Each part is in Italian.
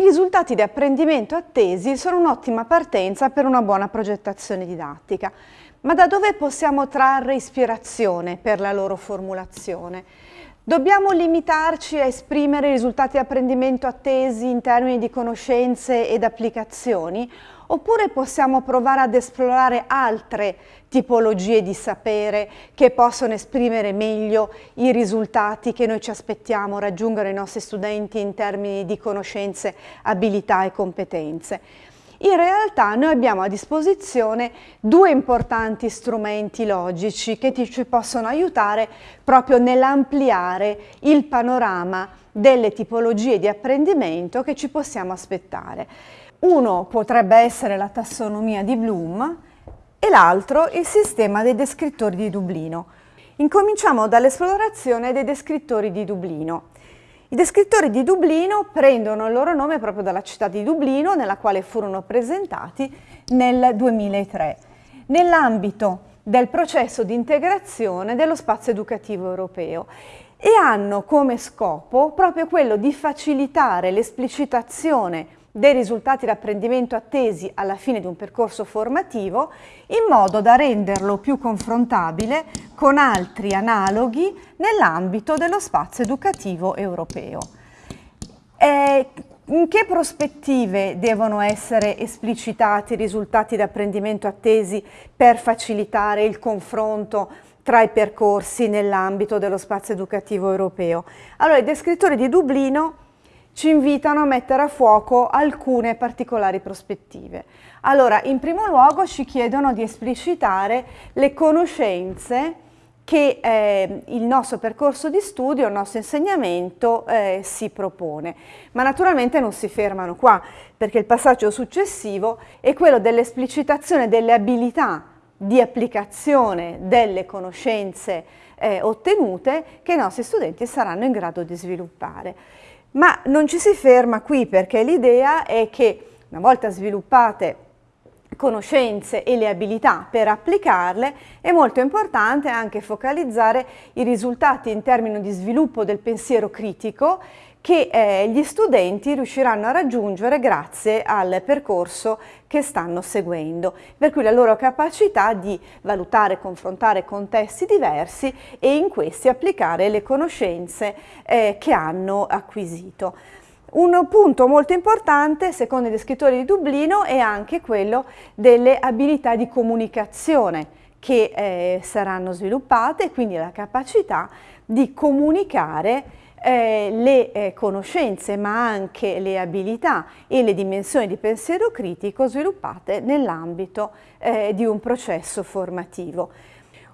I risultati di apprendimento attesi sono un'ottima partenza per una buona progettazione didattica, ma da dove possiamo trarre ispirazione per la loro formulazione? Dobbiamo limitarci a esprimere i risultati di apprendimento attesi in termini di conoscenze ed applicazioni oppure possiamo provare ad esplorare altre tipologie di sapere che possono esprimere meglio i risultati che noi ci aspettiamo raggiungere i nostri studenti in termini di conoscenze, abilità e competenze. In realtà noi abbiamo a disposizione due importanti strumenti logici che ci possono aiutare proprio nell'ampliare il panorama delle tipologie di apprendimento che ci possiamo aspettare. Uno potrebbe essere la tassonomia di Bloom e l'altro il sistema dei descrittori di Dublino. Incominciamo dall'esplorazione dei descrittori di Dublino. I descrittori di Dublino prendono il loro nome proprio dalla città di Dublino, nella quale furono presentati nel 2003, nell'ambito del processo di integrazione dello spazio educativo europeo e hanno come scopo proprio quello di facilitare l'esplicitazione dei risultati di apprendimento attesi alla fine di un percorso formativo in modo da renderlo più confrontabile con altri analoghi nell'ambito dello spazio educativo europeo. Eh, in che prospettive devono essere esplicitati i risultati di apprendimento attesi per facilitare il confronto tra i percorsi nell'ambito dello spazio educativo europeo? Allora, i descrittori di Dublino ci invitano a mettere a fuoco alcune particolari prospettive. Allora, in primo luogo ci chiedono di esplicitare le conoscenze che eh, il nostro percorso di studio, il nostro insegnamento eh, si propone. Ma naturalmente non si fermano qua, perché il passaggio successivo è quello dell'esplicitazione delle abilità di applicazione delle conoscenze eh, ottenute che i nostri studenti saranno in grado di sviluppare. Ma non ci si ferma qui perché l'idea è che una volta sviluppate conoscenze e le abilità per applicarle, è molto importante anche focalizzare i risultati in termini di sviluppo del pensiero critico che eh, gli studenti riusciranno a raggiungere grazie al percorso che stanno seguendo, per cui la loro capacità di valutare confrontare contesti diversi e in questi applicare le conoscenze eh, che hanno acquisito. Un punto molto importante, secondo i descrittori di Dublino, è anche quello delle abilità di comunicazione che eh, saranno sviluppate, quindi la capacità di comunicare eh, le eh, conoscenze ma anche le abilità e le dimensioni di pensiero critico sviluppate nell'ambito eh, di un processo formativo.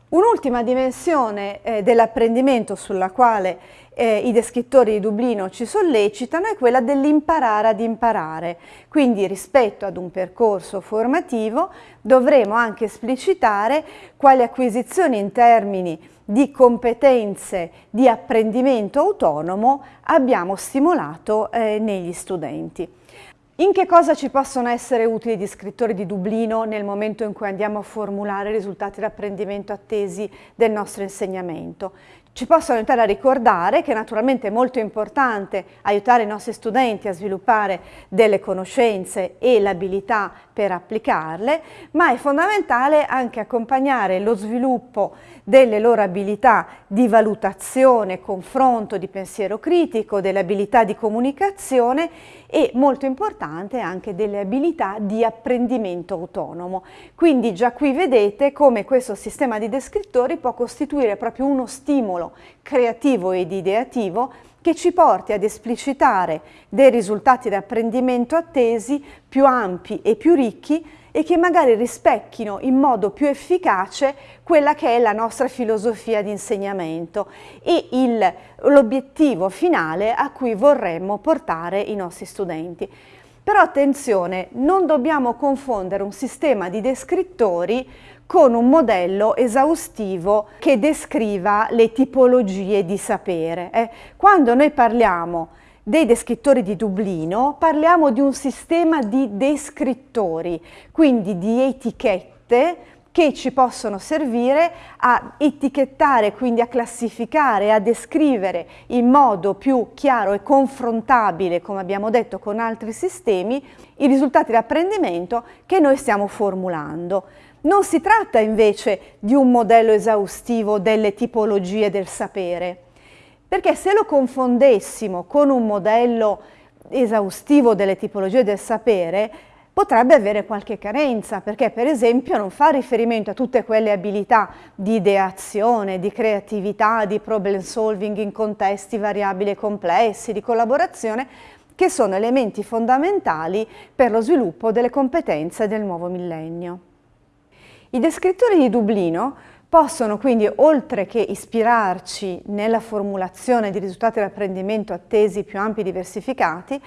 Un'ultima dimensione eh, dell'apprendimento sulla quale eh, i descrittori di Dublino ci sollecitano è quella dell'imparare ad imparare. Quindi rispetto ad un percorso formativo dovremo anche esplicitare quali acquisizioni in termini di competenze di apprendimento autonomo abbiamo stimolato eh, negli studenti. In che cosa ci possono essere utili gli scrittori di Dublino nel momento in cui andiamo a formulare i risultati di apprendimento attesi del nostro insegnamento? Ci possono aiutare a ricordare che naturalmente è molto importante aiutare i nostri studenti a sviluppare delle conoscenze e l'abilità per applicarle, ma è fondamentale anche accompagnare lo sviluppo delle loro abilità di valutazione, confronto, di pensiero critico, delle abilità di comunicazione e molto importante anche delle abilità di apprendimento autonomo. Quindi già qui vedete come questo sistema di descrittori può costituire proprio uno stimolo creativo ed ideativo che ci porti ad esplicitare dei risultati di apprendimento attesi più ampi e più ricchi e che magari rispecchino in modo più efficace quella che è la nostra filosofia di insegnamento e l'obiettivo finale a cui vorremmo portare i nostri studenti. Però attenzione, non dobbiamo confondere un sistema di descrittori con un modello esaustivo che descriva le tipologie di sapere. Eh. Quando noi parliamo dei descrittori di Dublino parliamo di un sistema di descrittori, quindi di etichette che ci possono servire a etichettare, quindi a classificare, a descrivere in modo più chiaro e confrontabile, come abbiamo detto con altri sistemi, i risultati di apprendimento che noi stiamo formulando. Non si tratta invece di un modello esaustivo delle tipologie del sapere, perché se lo confondessimo con un modello esaustivo delle tipologie del sapere, potrebbe avere qualche carenza, perché per esempio non fa riferimento a tutte quelle abilità di ideazione, di creatività, di problem solving in contesti variabili e complessi, di collaborazione, che sono elementi fondamentali per lo sviluppo delle competenze del nuovo millennio. I descrittori di Dublino possono quindi, oltre che ispirarci nella formulazione di risultati di apprendimento attesi più ampi e diversificati,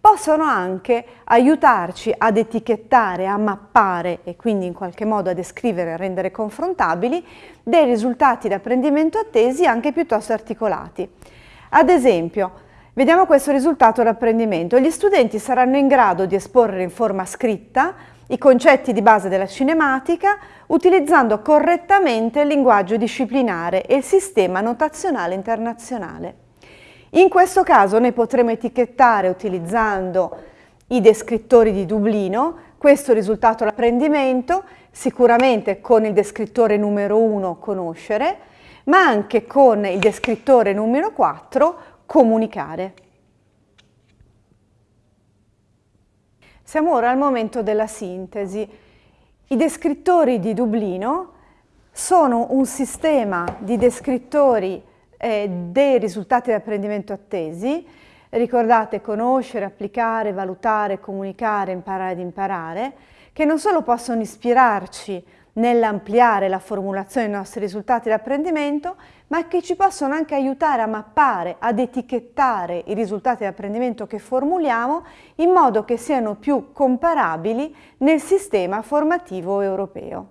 possono anche aiutarci ad etichettare, a mappare e quindi in qualche modo a descrivere e rendere confrontabili dei risultati di apprendimento attesi anche piuttosto articolati. Ad esempio, vediamo questo risultato d'apprendimento. Gli studenti saranno in grado di esporre in forma scritta i concetti di base della cinematica utilizzando correttamente il linguaggio disciplinare e il sistema notazionale internazionale. In questo caso noi potremo etichettare utilizzando i descrittori di Dublino questo risultato d'apprendimento, sicuramente con il descrittore numero 1 conoscere, ma anche con il descrittore numero 4 comunicare. Siamo ora al momento della sintesi. I descrittori di Dublino sono un sistema di descrittori eh, dei risultati di apprendimento attesi. Ricordate conoscere, applicare, valutare, comunicare, imparare ad imparare, che non solo possono ispirarci nell'ampliare la formulazione dei nostri risultati di apprendimento, ma che ci possono anche aiutare a mappare, ad etichettare i risultati di apprendimento che formuliamo in modo che siano più comparabili nel sistema formativo europeo.